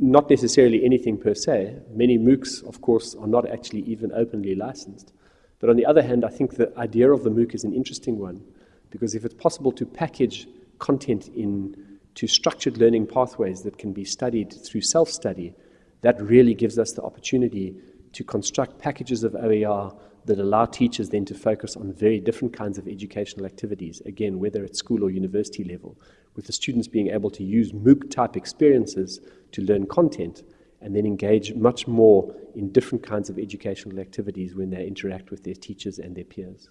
not necessarily anything per se. Many MOOCs, of course, are not actually even openly licensed. But on the other hand, I think the idea of the MOOC is an interesting one because if it's possible to package content into structured learning pathways that can be studied through self-study, that really gives us the opportunity to construct packages of OER that allow teachers then to focus on very different kinds of educational activities, again, whether at school or university level, with the students being able to use MOOC type experiences to learn content and then engage much more in different kinds of educational activities when they interact with their teachers and their peers.